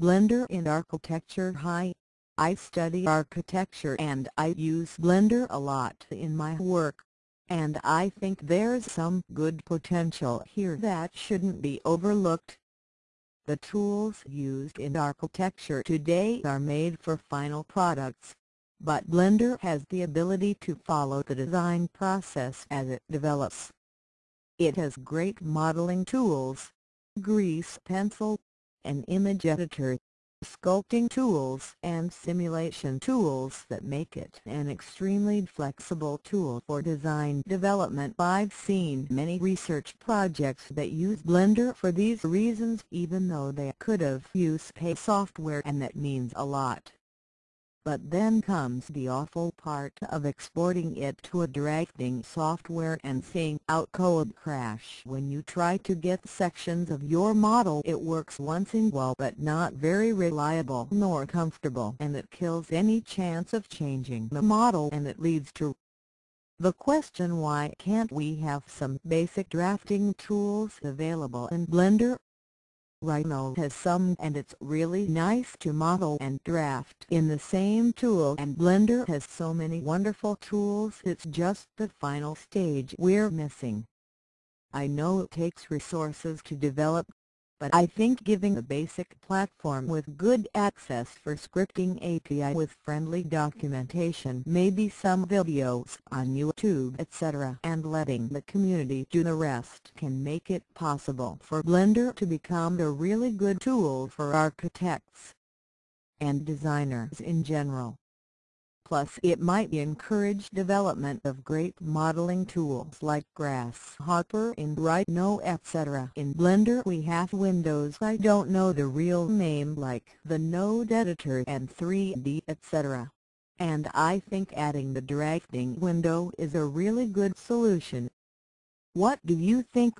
Blender in Architecture Hi. I study architecture and I use Blender a lot in my work. And I think there's some good potential here that shouldn't be overlooked. The tools used in architecture today are made for final products. But Blender has the ability to follow the design process as it develops. It has great modeling tools, grease pencil, an image editor, sculpting tools and simulation tools that make it an extremely flexible tool for design development. I've seen many research projects that use Blender for these reasons even though they could have used pay software and that means a lot. But then comes the awful part of exporting it to a directing software and seeing AutoCAD crash. When you try to get sections of your model it works once in while but not very reliable nor comfortable and it kills any chance of changing the model and it leads to the question why can't we have some basic drafting tools available in Blender Rhino has some and it's really nice to model and draft in the same tool and Blender has so many wonderful tools it's just the final stage we're missing. I know it takes resources to develop but I think giving a basic platform with good access for scripting API with friendly documentation maybe some videos on YouTube etc. and letting the community do the rest can make it possible for Blender to become a really good tool for architects and designers in general. Plus it might encourage development of great modeling tools like Grasshopper and Rhino etc. In Blender we have windows I don't know the real name like the Node Editor and 3D etc. And I think adding the drafting window is a really good solution. What do you think?